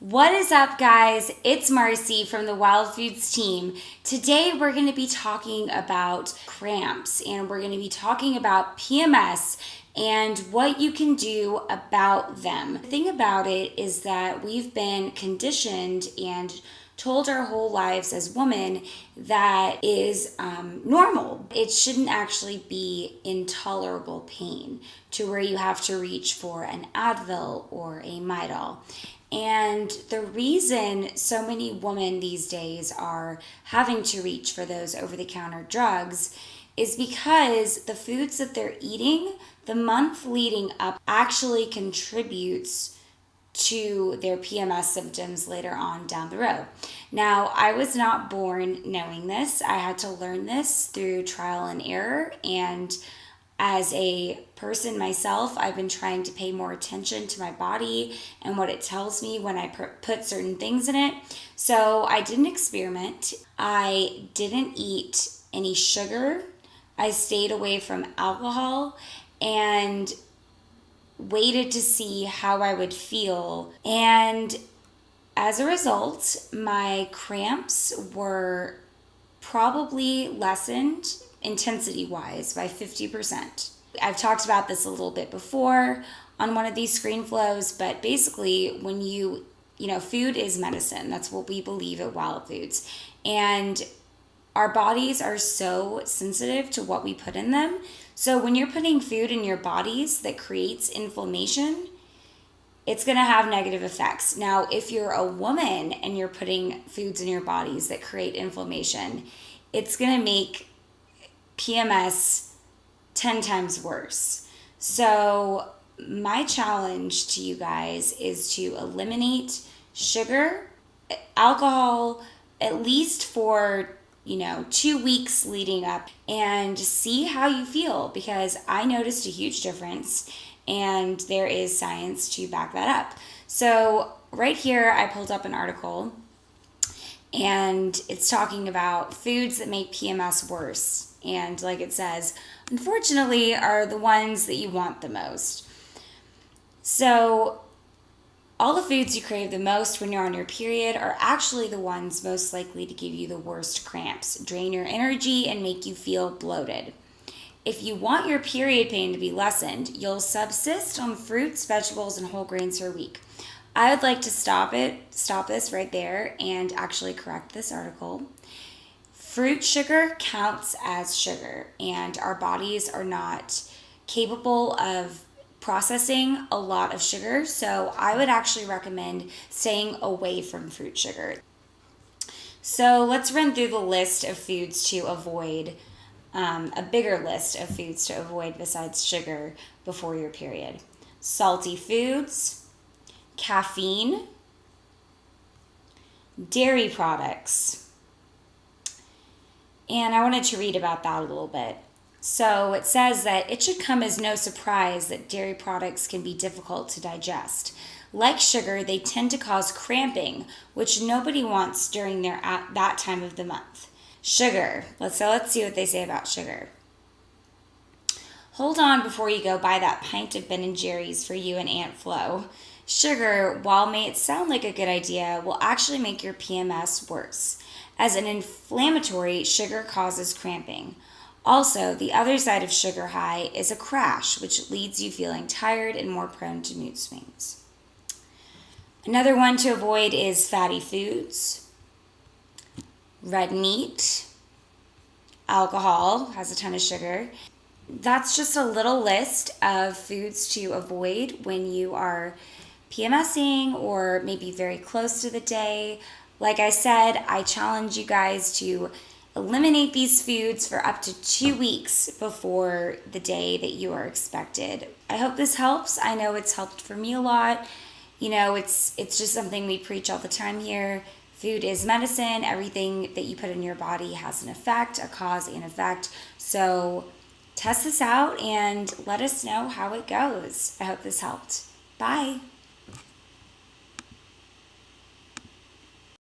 What is up, guys? It's Marcy from the Wild Foods team. Today, we're going to be talking about cramps and we're going to be talking about PMS and what you can do about them. The thing about it is that we've been conditioned and told our whole lives as women that is um, normal. It shouldn't actually be intolerable pain to where you have to reach for an Advil or a Midol. And the reason so many women these days are having to reach for those over the counter drugs is because the foods that they're eating the month leading up actually contributes to their PMS symptoms later on down the road. Now, I was not born knowing this. I had to learn this through trial and error and as a person myself, I've been trying to pay more attention to my body and what it tells me when I put certain things in it. So I didn't experiment. I didn't eat any sugar. I stayed away from alcohol and waited to see how I would feel. And as a result, my cramps were probably lessened intensity wise by 50%. I've talked about this a little bit before on one of these screen flows, but basically, when you, you know, food is medicine. That's what we believe at Wild Foods. And our bodies are so sensitive to what we put in them. So when you're putting food in your bodies that creates inflammation, it's going to have negative effects. Now, if you're a woman and you're putting foods in your bodies that create inflammation, it's going to make PMS 10 times worse. So, my challenge to you guys is to eliminate sugar, alcohol, at least for you know, two weeks leading up and see how you feel because I noticed a huge difference and there is science to back that up. So, right here, I pulled up an article and it's talking about foods that make PMS worse and like it says, unfortunately, are the ones that you want the most. So, all the foods you crave the most when you're on your period are actually the ones most likely to give you the worst cramps, drain your energy, and make you feel bloated. If you want your period pain to be lessened, you'll subsist on fruits, vegetables, and whole grains for a week. I would like to stop it, stop this right there, and actually correct this article. Fruit sugar counts as sugar, and our bodies are not capable of processing a lot of sugar. So, I would actually recommend staying away from fruit sugar. So, let's run through the list of foods to avoid, um, a bigger list of foods to avoid besides sugar before your period salty foods, caffeine, dairy products and I wanted to read about that a little bit. So it says that it should come as no surprise that dairy products can be difficult to digest. Like sugar, they tend to cause cramping, which nobody wants during their at that time of the month. Sugar. Let's so let's see what they say about sugar. Hold on before you go buy that pint of Ben and Jerry's for you and Aunt Flo. Sugar, while may it sound like a good idea, will actually make your PMS worse. As an inflammatory, sugar causes cramping. Also, the other side of sugar high is a crash, which leads you feeling tired and more prone to mood swings. Another one to avoid is fatty foods, red meat, alcohol has a ton of sugar. That's just a little list of foods to avoid when you are PMSing or maybe very close to the day like I said, I challenge you guys to eliminate these foods for up to two weeks before the day that you are expected. I hope this helps. I know it's helped for me a lot. You know, it's it's just something we preach all the time here. Food is medicine. Everything that you put in your body has an effect, a cause and effect. So test this out and let us know how it goes. I hope this helped. Bye.